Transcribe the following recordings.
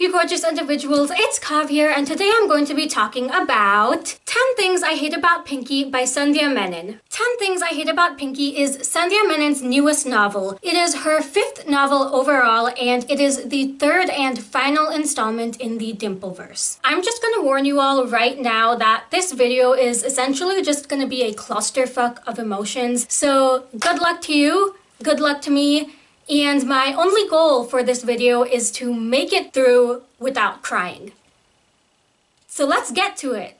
You gorgeous individuals, it's Kav here and today I'm going to be talking about 10 Things I Hate About Pinky by Sandhya Menon. 10 Things I Hate About Pinky is Sandhya Menon's newest novel. It is her fifth novel overall and it is the third and final installment in the Dimpleverse. I'm just gonna warn you all right now that this video is essentially just gonna be a clusterfuck of emotions. So good luck to you, good luck to me, and my only goal for this video is to make it through without crying. So let's get to it.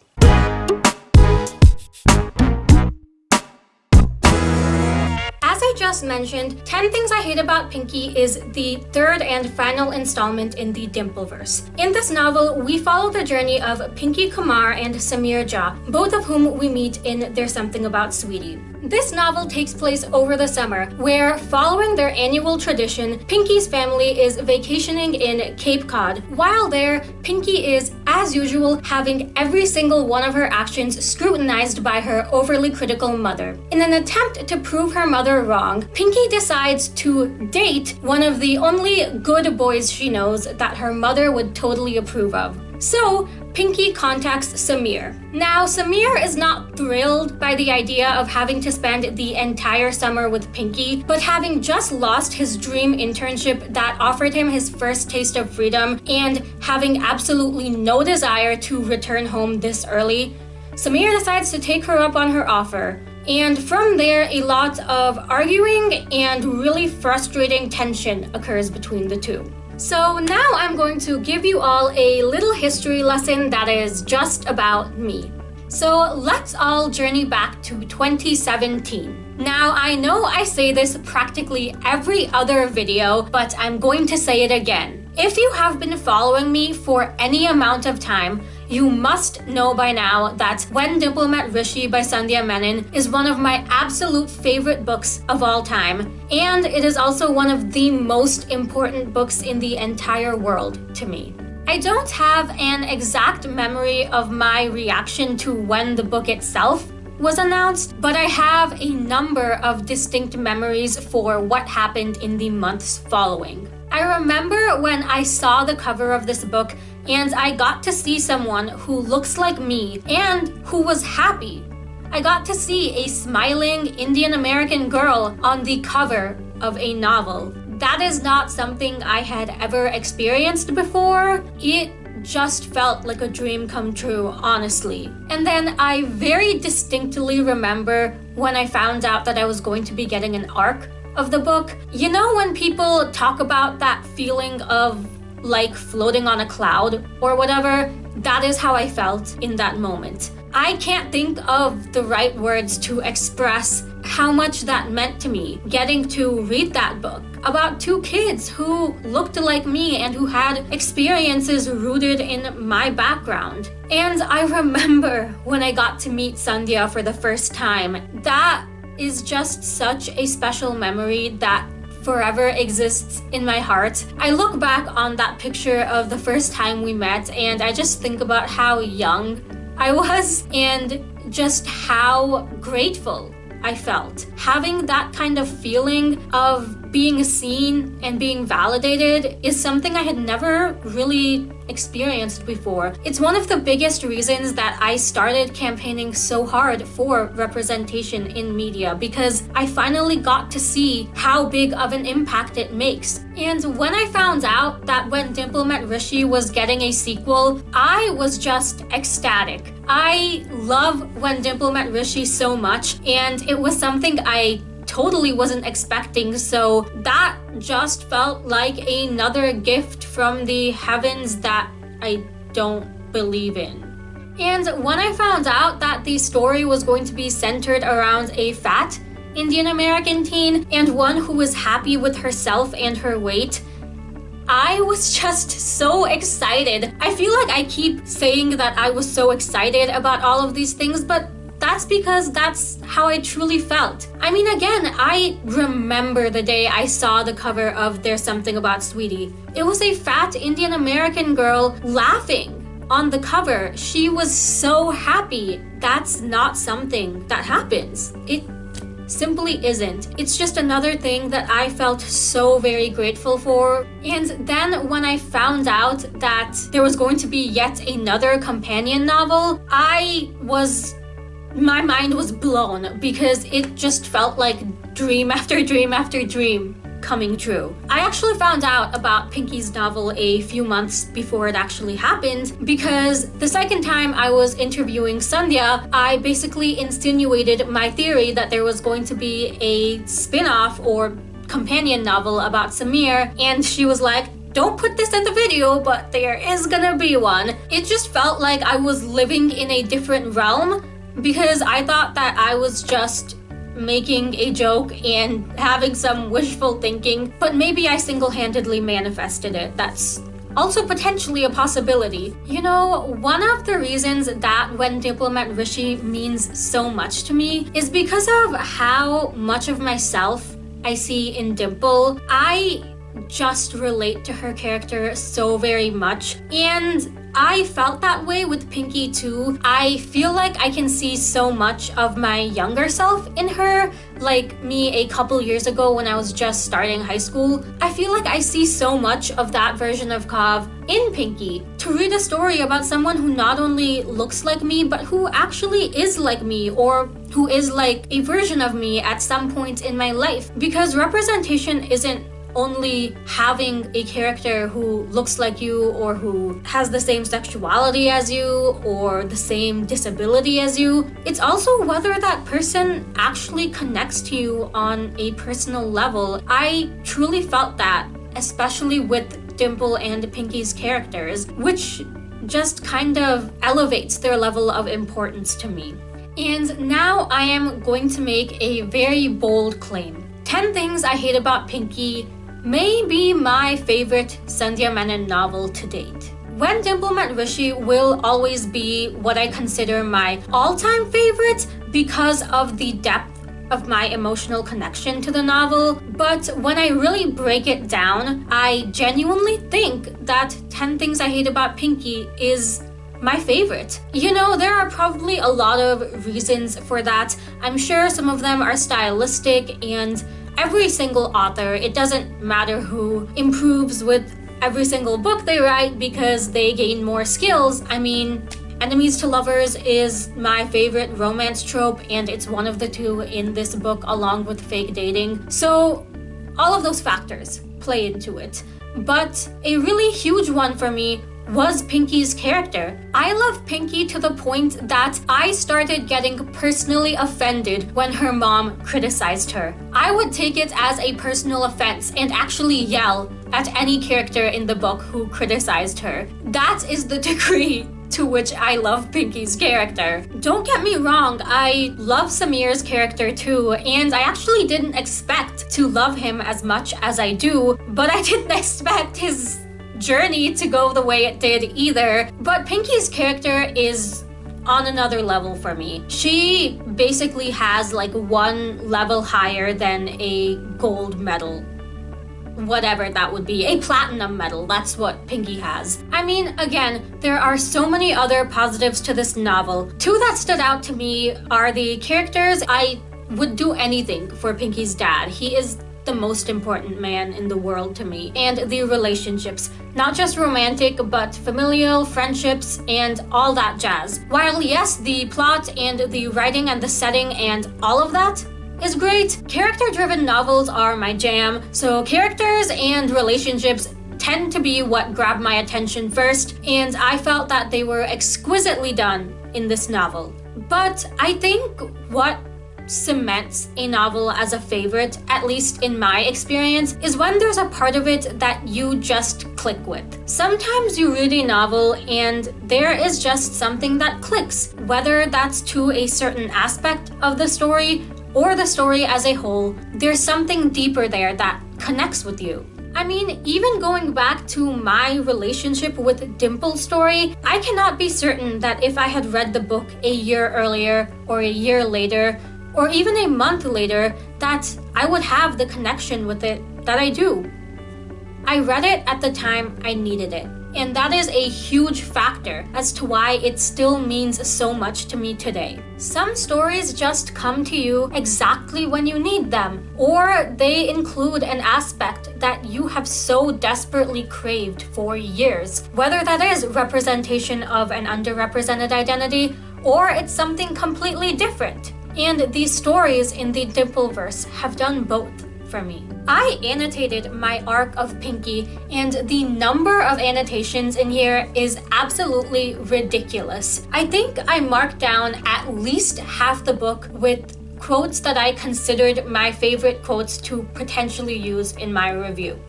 As I just mentioned, 10 Things I Hate About Pinky is the third and final installment in the Dimpleverse. In this novel, we follow the journey of Pinky Kumar and Samir Jha, both of whom we meet in There's Something About Sweetie. This novel takes place over the summer, where, following their annual tradition, Pinky's family is vacationing in Cape Cod. While there, Pinky is, as usual, having every single one of her actions scrutinized by her overly critical mother. In an attempt to prove her mother wrong, Pinky decides to date one of the only good boys she knows that her mother would totally approve of. So, Pinky contacts Samir. Now, Samir is not thrilled by the idea of having to spend the entire summer with Pinky, but having just lost his dream internship that offered him his first taste of freedom and having absolutely no desire to return home this early, Samir decides to take her up on her offer. And from there, a lot of arguing and really frustrating tension occurs between the two. So now I'm going to give you all a little history lesson that is just about me. So let's all journey back to 2017. Now, I know I say this practically every other video, but I'm going to say it again. If you have been following me for any amount of time, you must know by now that When Dimple Met Rishi by Sandhya Menon is one of my absolute favorite books of all time, and it is also one of the most important books in the entire world to me. I don't have an exact memory of my reaction to when the book itself was announced, but I have a number of distinct memories for what happened in the months following. I remember when I saw the cover of this book and I got to see someone who looks like me and who was happy. I got to see a smiling Indian American girl on the cover of a novel. That is not something I had ever experienced before. It just felt like a dream come true, honestly. And then I very distinctly remember when I found out that I was going to be getting an arc of the book. You know when people talk about that feeling of like floating on a cloud or whatever, that is how I felt in that moment. I can't think of the right words to express how much that meant to me getting to read that book about two kids who looked like me and who had experiences rooted in my background. And I remember when I got to meet Sandhya for the first time, that is just such a special memory that forever exists in my heart. I look back on that picture of the first time we met and I just think about how young I was and just how grateful I felt. Having that kind of feeling of being seen and being validated is something I had never really experienced before. It's one of the biggest reasons that I started campaigning so hard for representation in media because I finally got to see how big of an impact it makes. And when I found out that When Dimple Met Rishi was getting a sequel, I was just ecstatic. I love When Dimple Met Rishi so much and it was something I totally wasn't expecting. So that just felt like another gift from the heavens that I don't believe in. And when I found out that the story was going to be centered around a fat Indian American teen and one who was happy with herself and her weight, I was just so excited. I feel like I keep saying that I was so excited about all of these things, but that's because that's how I truly felt. I mean, again, I remember the day I saw the cover of There's Something About Sweetie. It was a fat Indian American girl laughing on the cover. She was so happy. That's not something that happens. It simply isn't. It's just another thing that I felt so very grateful for. And then when I found out that there was going to be yet another companion novel, I was my mind was blown because it just felt like dream after dream after dream coming true. I actually found out about Pinky's novel a few months before it actually happened because the second time I was interviewing Sandhya, I basically insinuated my theory that there was going to be a spin-off or companion novel about Samir and she was like, don't put this in the video, but there is gonna be one. It just felt like I was living in a different realm because I thought that I was just making a joke and having some wishful thinking, but maybe I single-handedly manifested it. That's also potentially a possibility. You know, one of the reasons that When Dimple Met Rishi means so much to me is because of how much of myself I see in Dimple. I just relate to her character so very much and I felt that way with Pinky too. I feel like I can see so much of my younger self in her, like me a couple years ago when I was just starting high school. I feel like I see so much of that version of Kav in Pinky. To read a story about someone who not only looks like me, but who actually is like me or who is like a version of me at some point in my life. Because representation isn't only having a character who looks like you or who has the same sexuality as you or the same disability as you. It's also whether that person actually connects to you on a personal level. I truly felt that, especially with Dimple and Pinky's characters, which just kind of elevates their level of importance to me. And now I am going to make a very bold claim. 10 things I hate about Pinky may be my favorite Sandhya Menon novel to date. When Dimple Met Rishi will always be what I consider my all-time favorite because of the depth of my emotional connection to the novel, but when I really break it down, I genuinely think that 10 Things I Hate About Pinky is my favorite. You know, there are probably a lot of reasons for that. I'm sure some of them are stylistic and every single author, it doesn't matter who, improves with every single book they write because they gain more skills. I mean, Enemies to Lovers is my favorite romance trope and it's one of the two in this book along with fake dating. So all of those factors play into it. But a really huge one for me was Pinky's character. I love Pinky to the point that I started getting personally offended when her mom criticized her. I would take it as a personal offense and actually yell at any character in the book who criticized her. That is the degree to which I love Pinky's character. Don't get me wrong, I love Samir's character too, and I actually didn't expect to love him as much as I do, but I didn't expect his journey to go the way it did either. But Pinky's character is on another level for me. She basically has like one level higher than a gold medal whatever that would be, a platinum medal. That's what Pinky has. I mean, again, there are so many other positives to this novel. Two that stood out to me are the characters. I would do anything for Pinky's dad. He is the most important man in the world to me and the relationships. Not just romantic but familial friendships and all that jazz. While yes the plot and the writing and the setting and all of that is great character driven novels are my jam. So characters and relationships tend to be what grab my attention first and i felt that they were exquisitely done in this novel. But i think what cements a novel as a favorite, at least in my experience, is when there's a part of it that you just click with. Sometimes you read a novel and there is just something that clicks, whether that's to a certain aspect of the story or the story as a whole, there's something deeper there that connects with you. I mean, even going back to my relationship with Dimple's story, I cannot be certain that if I had read the book a year earlier or a year later, or even a month later that I would have the connection with it that I do. I read it at the time I needed it. And that is a huge factor as to why it still means so much to me today. Some stories just come to you exactly when you need them, or they include an aspect that you have so desperately craved for years. Whether that is representation of an underrepresented identity, or it's something completely different. And these stories in the Dimpleverse have done both for me. I annotated my arc of Pinky and the number of annotations in here is absolutely ridiculous. I think I marked down at least half the book with quotes that I considered my favorite quotes to potentially use in my review.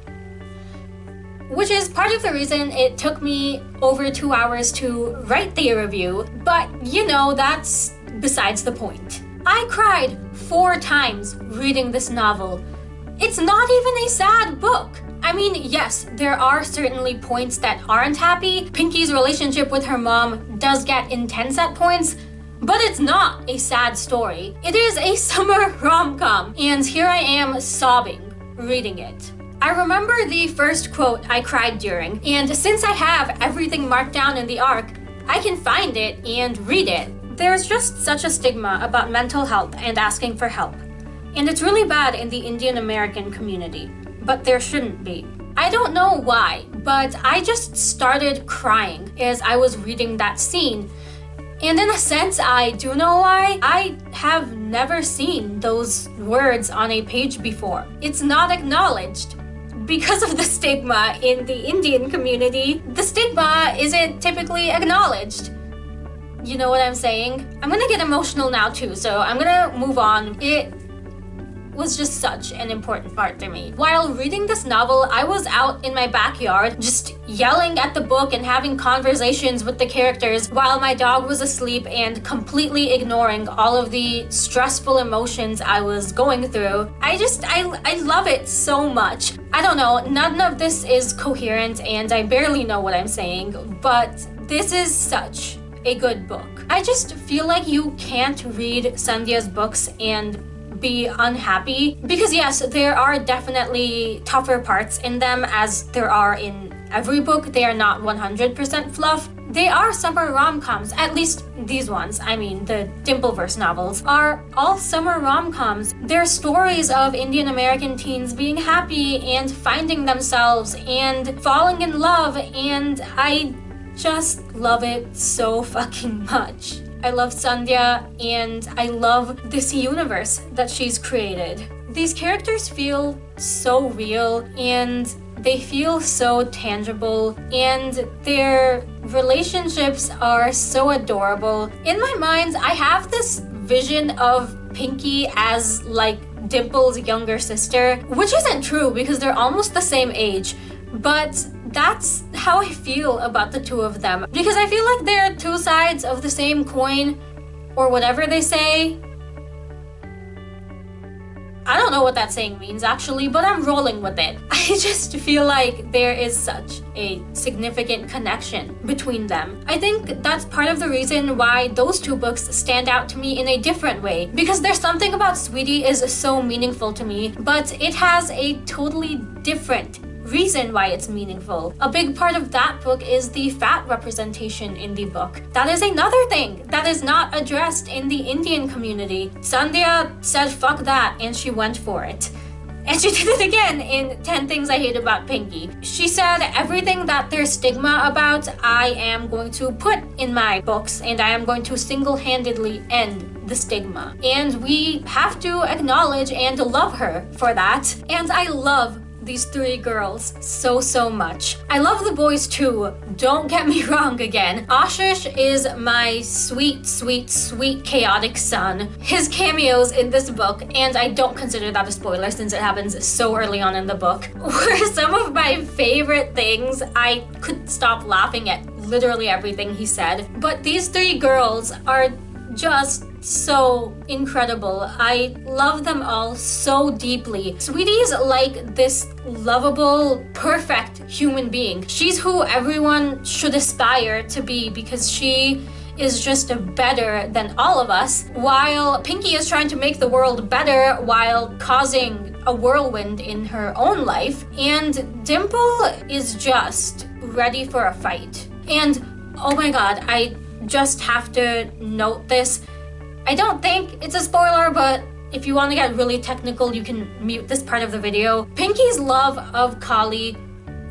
Which is part of the reason it took me over two hours to write the review, but you know, that's besides the point. I cried four times reading this novel, it's not even a sad book. I mean, yes, there are certainly points that aren't happy. Pinky's relationship with her mom does get intense at points, but it's not a sad story. It is a summer rom-com, and here I am sobbing reading it. I remember the first quote I cried during, and since I have everything marked down in the arc, I can find it and read it. There's just such a stigma about mental health and asking for help. And it's really bad in the Indian American community, but there shouldn't be. I don't know why, but I just started crying as I was reading that scene. And in a sense, I do know why. I have never seen those words on a page before. It's not acknowledged. Because of the stigma in the Indian community, the stigma isn't typically acknowledged. You know what I'm saying? I'm gonna get emotional now too, so I'm gonna move on. It was just such an important part for me. While reading this novel, I was out in my backyard just yelling at the book and having conversations with the characters while my dog was asleep and completely ignoring all of the stressful emotions I was going through. I just, I, I love it so much. I don't know, none of this is coherent and I barely know what I'm saying, but this is such a good book. I just feel like you can't read Sandhya's books and be unhappy because yes there are definitely tougher parts in them as there are in every book. They are not 100% fluff. They are summer rom-coms at least these ones. I mean the dimpleverse novels are all summer rom-coms. They're stories of indian american teens being happy and finding themselves and falling in love and i just love it so fucking much I love Sandhya, and I love this universe that she's created. These characters feel so real and they feel so tangible and their relationships are so adorable. In my mind, I have this vision of Pinky as like Dimple's younger sister, which isn't true because they're almost the same age, but that's how I feel about the two of them. Because I feel like they're two sides of the same coin, or whatever they say. I don't know what that saying means actually, but I'm rolling with it. I just feel like there is such a significant connection between them. I think that's part of the reason why those two books stand out to me in a different way. Because there's something about Sweetie is so meaningful to me, but it has a totally different reason why it's meaningful. A big part of that book is the fat representation in the book. That is another thing that is not addressed in the Indian community. Sandhya said fuck that and she went for it. And she did it again in 10 Things I Hate About Pinky. She said, everything that there's stigma about, I am going to put in my books and I am going to single-handedly end the stigma. And we have to acknowledge and love her for that. And I love these three girls so, so much. I love the boys too, don't get me wrong again. Ashish is my sweet, sweet, sweet chaotic son. His cameos in this book, and I don't consider that a spoiler since it happens so early on in the book, were some of my favorite things. I could stop laughing at literally everything he said. But these three girls are just so incredible. I love them all so deeply. Sweetie's like this lovable, perfect human being. She's who everyone should aspire to be because she is just better than all of us, while Pinky is trying to make the world better while causing a whirlwind in her own life, and Dimple is just ready for a fight. And oh my god, I just have to note this. I don't think it's a spoiler, but if you want to get really technical, you can mute this part of the video. Pinky's love of Kali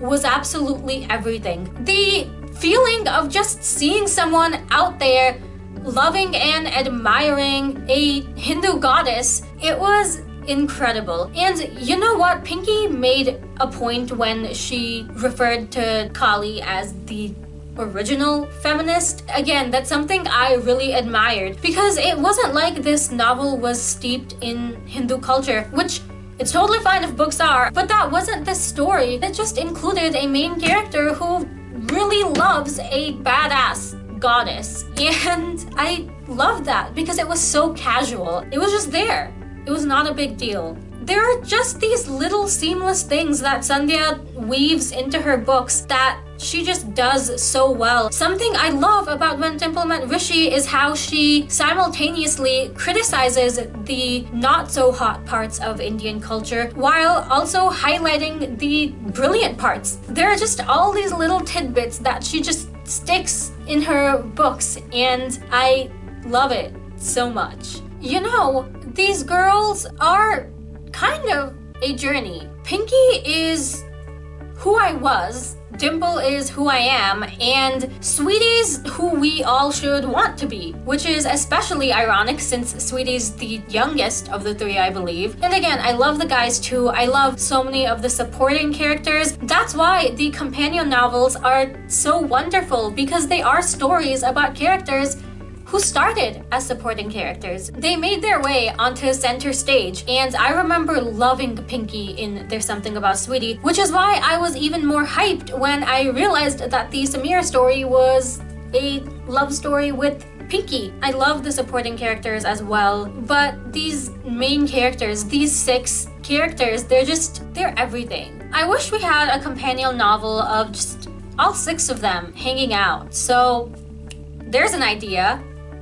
was absolutely everything. The feeling of just seeing someone out there loving and admiring a Hindu goddess, it was incredible. And you know what? Pinky made a point when she referred to Kali as the original feminist. Again, that's something I really admired because it wasn't like this novel was steeped in Hindu culture, which it's totally fine if books are, but that wasn't the story. It just included a main character who really loves a badass goddess. And I loved that because it was so casual. It was just there. It was not a big deal. There are just these little seamless things that Sandhya weaves into her books that she just does so well. Something I love about When Dimple Met Rishi is how she simultaneously criticizes the not so hot parts of Indian culture while also highlighting the brilliant parts. There are just all these little tidbits that she just sticks in her books and I love it so much. You know, these girls are kind of a journey. Pinky is who I was, Dimple is who I am, and Sweetie's who we all should want to be, which is especially ironic since Sweetie's the youngest of the three, I believe. And again, I love the guys too. I love so many of the supporting characters. That's why the companion novels are so wonderful because they are stories about characters who started as supporting characters. They made their way onto center stage, and I remember loving Pinky in There's Something About Sweetie, which is why I was even more hyped when I realized that the Samira story was a love story with Pinky. I love the supporting characters as well, but these main characters, these six characters, they're just, they're everything. I wish we had a companion novel of just all six of them hanging out. So there's an idea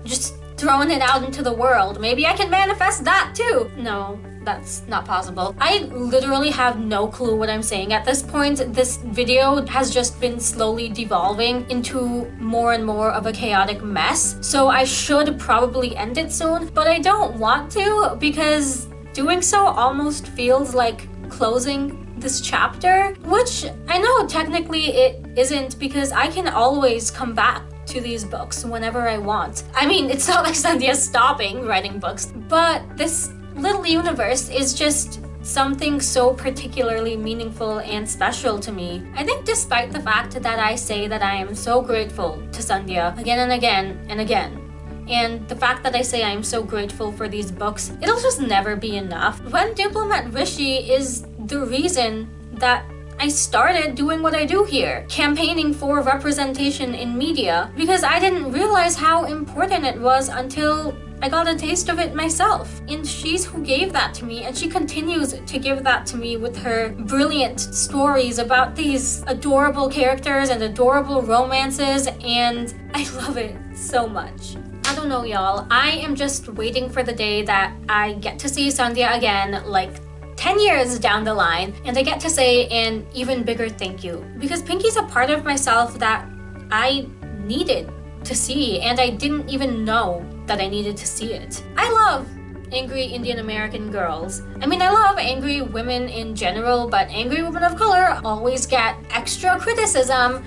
just throwing it out into the world. Maybe I can manifest that too. No, that's not possible. I literally have no clue what I'm saying at this point. This video has just been slowly devolving into more and more of a chaotic mess. So I should probably end it soon, but I don't want to because doing so almost feels like closing this chapter, which I know technically it isn't because I can always come back to these books whenever I want. I mean, it's not like Sandhya's stopping writing books, but this little universe is just something so particularly meaningful and special to me. I think despite the fact that I say that I am so grateful to Sandhya again and again and again, and the fact that I say I am so grateful for these books, it'll just never be enough. When Dimple Met Rishi is the reason that I started doing what I do here, campaigning for representation in media, because I didn't realize how important it was until I got a taste of it myself. And she's who gave that to me, and she continues to give that to me with her brilliant stories about these adorable characters and adorable romances, and I love it so much. I don't know, y'all. I am just waiting for the day that I get to see Sandhya again, like 10 years down the line and I get to say an even bigger thank you because Pinky's a part of myself that I needed to see and I didn't even know that I needed to see it. I love angry Indian American girls. I mean, I love angry women in general, but angry women of color always get extra criticism.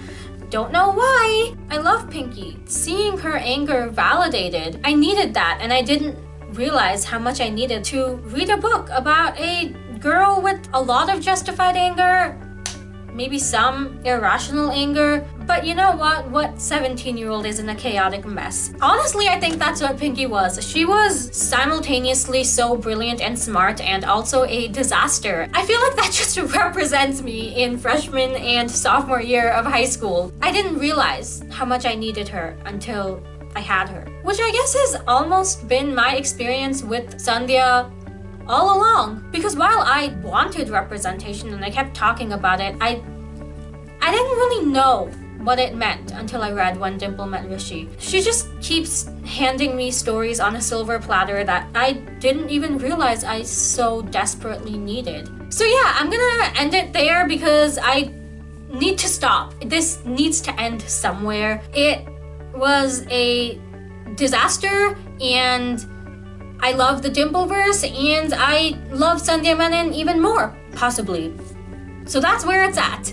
Don't know why. I love Pinky. Seeing her anger validated, I needed that and I didn't realize how much I needed to read a book about a girl with a lot of justified anger, maybe some irrational anger, but you know what? What 17-year-old is in a chaotic mess? Honestly, I think that's what Pinky was. She was simultaneously so brilliant and smart and also a disaster. I feel like that just represents me in freshman and sophomore year of high school. I didn't realize how much I needed her until I had her. Which I guess has almost been my experience with Sandhya all along. Because while I wanted representation and I kept talking about it, I, I didn't really know what it meant until I read When Dimple Met Rishi. She just keeps handing me stories on a silver platter that I didn't even realize I so desperately needed. So yeah, I'm gonna end it there because I need to stop. This needs to end somewhere. It was a disaster and I love the Dimpleverse and I love Sandhya Menon even more, possibly. So that's where it's at.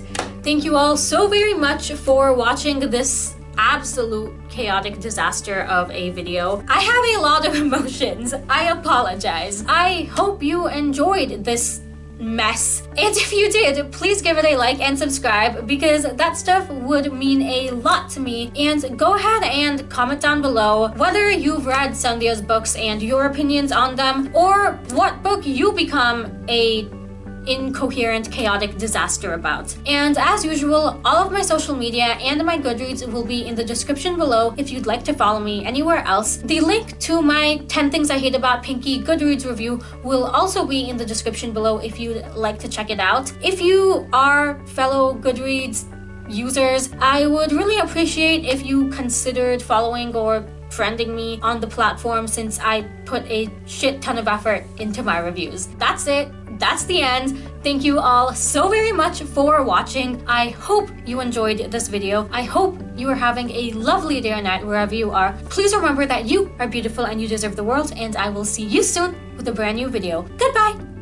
Thank you all so very much for watching this absolute chaotic disaster of a video. I have a lot of emotions. I apologize. I hope you enjoyed this mess. And if you did, please give it a like and subscribe because that stuff would mean a lot to me. And go ahead and comment down below whether you've read Sandhya's books and your opinions on them, or what book you become a incoherent, chaotic disaster about. And as usual, all of my social media and my Goodreads will be in the description below if you'd like to follow me anywhere else. The link to my 10 Things I Hate About Pinky Goodreads review will also be in the description below if you'd like to check it out. If you are fellow Goodreads users, I would really appreciate if you considered following or friending me on the platform since I put a shit ton of effort into my reviews. That's it that's the end. Thank you all so very much for watching. I hope you enjoyed this video. I hope you are having a lovely day or night wherever you are. Please remember that you are beautiful and you deserve the world and I will see you soon with a brand new video. Goodbye!